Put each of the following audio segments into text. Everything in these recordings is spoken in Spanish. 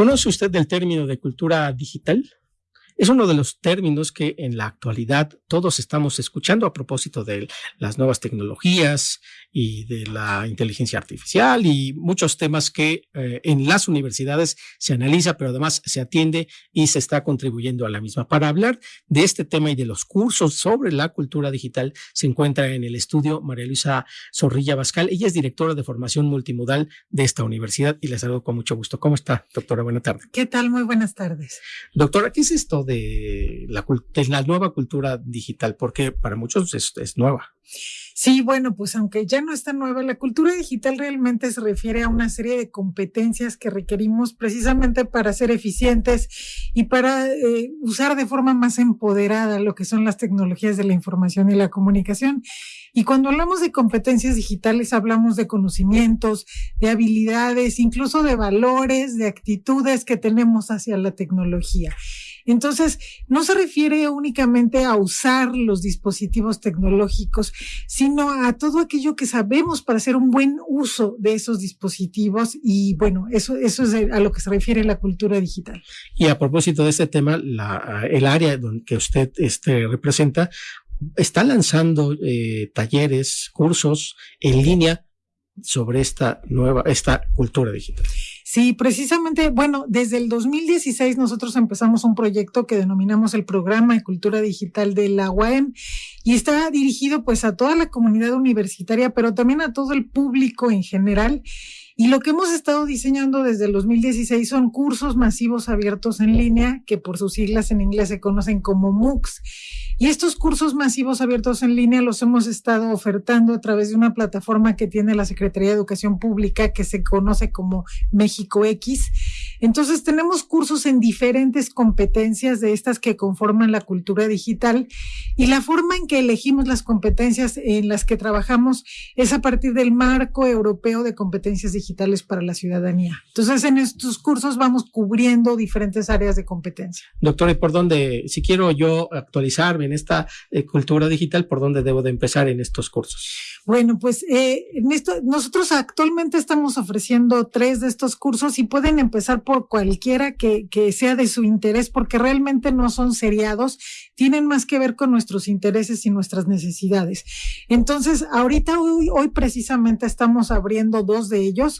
¿Conoce usted del término de cultura digital? Es uno de los términos que en la actualidad todos estamos escuchando a propósito de las nuevas tecnologías y de la inteligencia artificial y muchos temas que eh, en las universidades se analiza, pero además se atiende y se está contribuyendo a la misma. Para hablar de este tema y de los cursos sobre la cultura digital, se encuentra en el estudio María Luisa Zorrilla Bascal. Ella es directora de formación multimodal de esta universidad y la saludo con mucho gusto. ¿Cómo está, doctora? Buenas tardes. ¿Qué tal? Muy buenas tardes. Doctora, ¿qué es esto de la, la nueva cultura digital, porque para muchos es, es nueva. Sí, bueno, pues aunque ya no está nueva, la cultura digital realmente se refiere a una serie de competencias que requerimos precisamente para ser eficientes y para eh, usar de forma más empoderada lo que son las tecnologías de la información y la comunicación. Y cuando hablamos de competencias digitales, hablamos de conocimientos, de habilidades, incluso de valores, de actitudes que tenemos hacia la tecnología. Entonces, no se refiere únicamente a usar los dispositivos tecnológicos, sino a todo aquello que sabemos para hacer un buen uso de esos dispositivos. Y bueno, eso, eso es a lo que se refiere la cultura digital. Y a propósito de este tema, el área que usted este, representa está lanzando eh, talleres, cursos en línea sobre esta nueva, esta cultura digital. Sí, precisamente, bueno, desde el 2016 nosotros empezamos un proyecto que denominamos el Programa de Cultura Digital de la UAM y está dirigido pues a toda la comunidad universitaria, pero también a todo el público en general. Y lo que hemos estado diseñando desde el 2016 son cursos masivos abiertos en línea, que por sus siglas en inglés se conocen como MOOCs. Y estos cursos masivos abiertos en línea los hemos estado ofertando a través de una plataforma que tiene la Secretaría de Educación Pública que se conoce como México X. Entonces tenemos cursos en diferentes competencias de estas que conforman la cultura digital y la forma en que elegimos las competencias en las que trabajamos es a partir del marco europeo de competencias digitales para la ciudadanía. Entonces en estos cursos vamos cubriendo diferentes áreas de competencia. Doctor, ¿y por dónde, si quiero yo actualizarme en esta eh, cultura digital, por dónde debo de empezar en estos cursos? Bueno, pues eh, en esto, nosotros actualmente estamos ofreciendo tres de estos cursos y pueden empezar por cualquiera que, que sea de su interés, porque realmente no son seriados, tienen más que ver con nuestros intereses y nuestras necesidades. Entonces, ahorita, hoy, hoy precisamente estamos abriendo dos de ellos.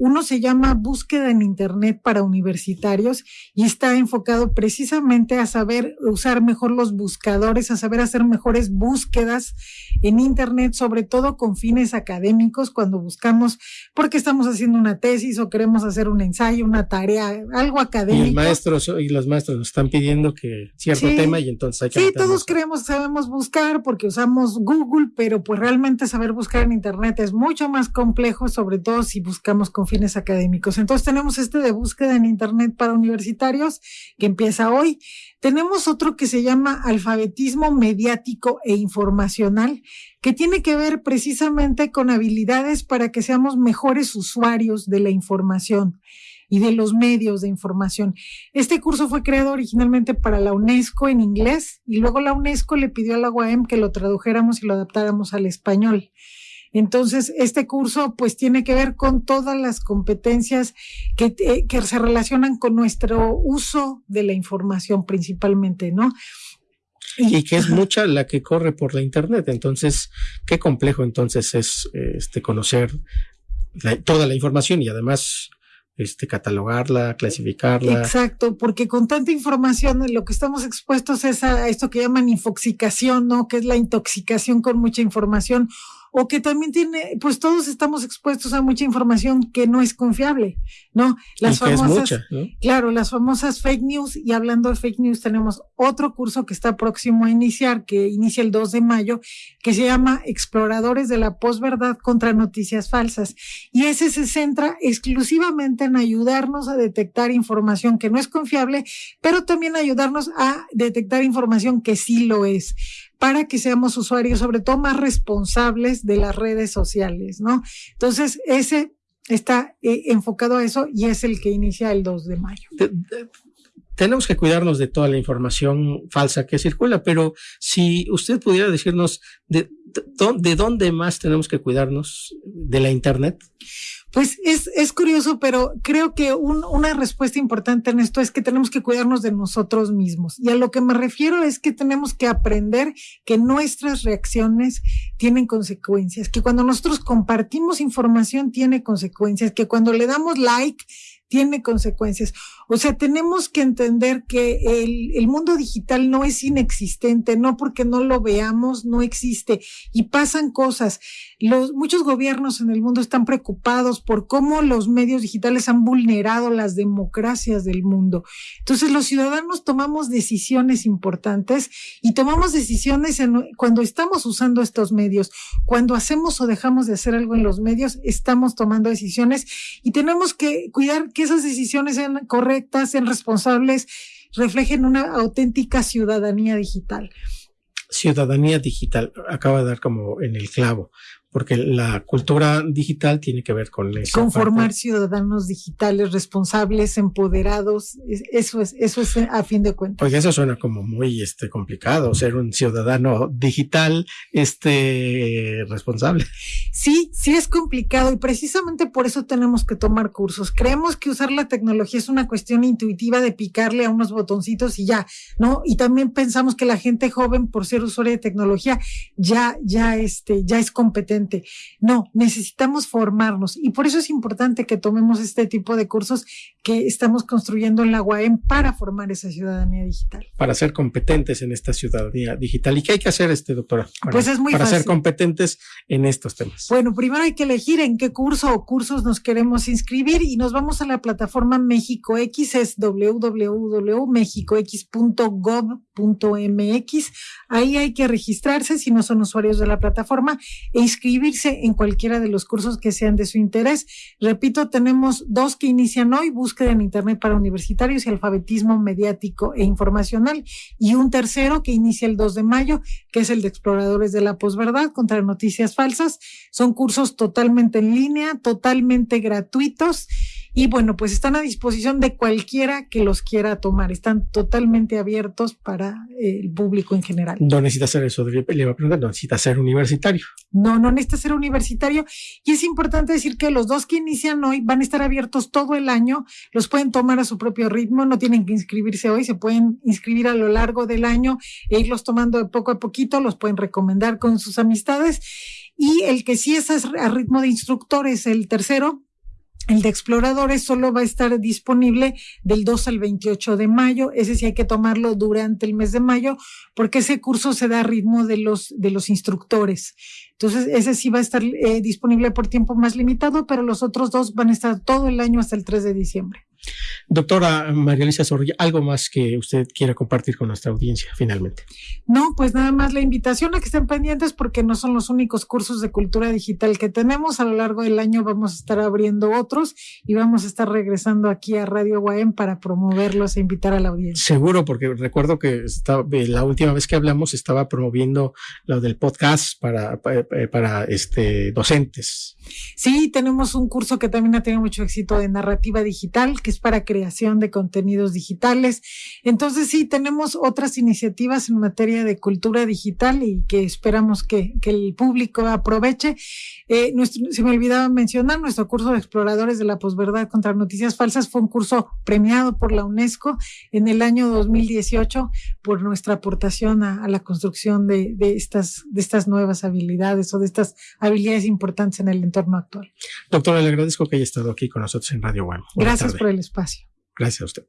Uno se llama Búsqueda en Internet para universitarios y está enfocado precisamente a saber usar mejor los buscadores, a saber hacer mejores búsquedas en Internet, sobre todo con fines académicos, cuando buscamos, porque estamos haciendo una tesis o queremos hacer un ensayo, una tarea, algo académico. Y, maestros, y los maestros nos están pidiendo que cierto tema y entonces hay que... Sí, todos creemos sabemos buscar porque usamos Google, pero pues realmente saber buscar en Internet es mucho más complejo, sobre todo si buscamos con fines académicos. Entonces tenemos este de búsqueda en Internet para universitarios que empieza hoy. Tenemos otro que se llama alfabetismo mediático e informacional, que tiene que ver precisamente con habilidades para que seamos mejores usuarios de la información y de los medios de información. Este curso fue creado originalmente para la UNESCO en inglés y luego la UNESCO le pidió a la UAM que lo tradujéramos y lo adaptáramos al español. Entonces, este curso pues tiene que ver con todas las competencias que, eh, que se relacionan con nuestro uso de la información principalmente, ¿no? Y, que es mucha la que corre por la internet. Entonces, qué complejo entonces es este conocer toda la información y además este, catalogarla, clasificarla. Exacto, porque con tanta información lo que estamos expuestos es a esto que llaman infoxicación, ¿no? Que es la intoxicación con mucha información o que también tiene, pues todos estamos expuestos a mucha información que no es confiable, ¿no? Las famosas, claro, las famosas fake news, y hablando de fake news, tenemos otro curso que está próximo a iniciar, que inicia el 2 de mayo, que se llama Exploradores de la Posverdad contra Noticias Falsas. Y ese se centra exclusivamente en ayudarnos a detectar información que no es confiable, pero también ayudarnos a detectar información que sí lo es para que seamos usuarios, sobre todo más responsables de las redes sociales, ¿no? Entonces, ese está eh, enfocado a eso y es el que inicia el 2 de mayo. tenemos que cuidarnos de toda la información falsa que circula, pero si usted pudiera decirnos de, de dónde más tenemos que cuidarnos de la Internet. Pues es, es curioso, pero creo que un, una respuesta importante en esto es que tenemos que cuidarnos de nosotros mismos. Y a lo que me refiero es que tenemos que aprender que nuestras reacciones tienen consecuencias, que cuando nosotros compartimos información tiene consecuencias, que cuando le damos like tiene consecuencias. O sea, tenemos que entender que el, el, mundo digital no es inexistente, no porque no lo veamos, no existe y pasan cosas. Los, muchos gobiernos en el mundo están preocupados por cómo los medios digitales han vulnerado las democracias del mundo. Entonces, los ciudadanos tomamos decisiones importantes y tomamos decisiones en, cuando estamos usando estos medios. Cuando hacemos o dejamos de hacer algo en los medios, estamos tomando decisiones y tenemos que cuidar que que esas decisiones sean correctas, sean responsables, reflejen una auténtica ciudadanía digital. Ciudadanía digital, acaba de dar como en el clavo porque la cultura digital tiene que ver con eso. Conformar ciudadanos digitales responsables, empoderados, eso es, eso es a fin de cuentas. Pues eso suena como muy este, complicado, ser un ciudadano digital este, responsable. Sí, sí es complicado y precisamente por eso tenemos que tomar cursos. Creemos que usar la tecnología es una cuestión intuitiva de picarle a unos botoncitos y ya, ¿no? Y también pensamos que la gente joven, por ser usuaria de tecnología, ya, ya, este, ya es competente no, necesitamos formarnos y por eso es importante que tomemos este tipo de cursos que estamos construyendo en la UAM para formar esa ciudadanía digital. Para ser competentes en esta ciudadanía digital. ¿Y qué hay que hacer, este doctora? pues es muy Para ser competentes en estos temas. Bueno, primero hay que elegir en qué curso o cursos nos queremos inscribir y nos vamos a la plataforma México X, es www.mexicox.gov.mx. Ahí hay que registrarse si no son usuarios de la plataforma e inscribirse en cualquiera de los cursos que sean de su interés. Repito, tenemos dos que inician hoy, búsqueda en Internet para universitarios y alfabetismo mediático e informacional, y un tercero que inicia el 2 de mayo, que es el de exploradores de la posverdad contra noticias falsas. Son cursos totalmente en línea, totalmente gratuitos y bueno, pues están a disposición de cualquiera que los quiera tomar. Están totalmente abiertos para el público en general. No necesita ser eso, le iba a preguntar, no necesita ser universitario. No, no necesita ser universitario. Y es importante decir que los dos que inician hoy van a estar abiertos todo el año. Los pueden tomar a su propio ritmo, no tienen que inscribirse hoy, se pueden inscribir a lo largo del año e irlos tomando de poco a poquito, los pueden recomendar con sus amistades. Y el que sí es a ritmo de instructor es el tercero, el de exploradores solo va a estar disponible del 2 al 28 de mayo. Ese sí hay que tomarlo durante el mes de mayo porque ese curso se da a ritmo de los, de los instructores. Entonces, ese sí va a estar eh, disponible por tiempo más limitado, pero los otros dos van a estar todo el año hasta el 3 de diciembre. Doctora María Luisa Zorrilla, ¿algo más que usted quiera compartir con nuestra audiencia finalmente? No, pues nada más la invitación a que estén pendientes porque no son los únicos cursos de cultura digital que tenemos. A lo largo del año vamos a estar abriendo otros y vamos a estar regresando aquí a Radio Guaem para promoverlos e invitar a la audiencia. Seguro, porque recuerdo que estaba, eh, la última vez que hablamos estaba promoviendo lo del podcast para, para, eh, para este, docentes. Sí, tenemos un curso que también ha tenido mucho éxito de narrativa digital, que es para creación de contenidos digitales. Entonces sí, tenemos otras iniciativas en materia de cultura digital y que esperamos que, que el público aproveche. Eh, nuestro, se me olvidaba mencionar, nuestro curso de exploradores de la posverdad contra noticias falsas fue un curso premiado por la UNESCO en el año 2018 por nuestra aportación a, a la construcción de, de, estas, de estas nuevas habilidades o de estas habilidades importantes en el entorno actual. Doctora, le agradezco que haya estado aquí con nosotros en Radio One. Gracias por el espacio. Gracias a usted.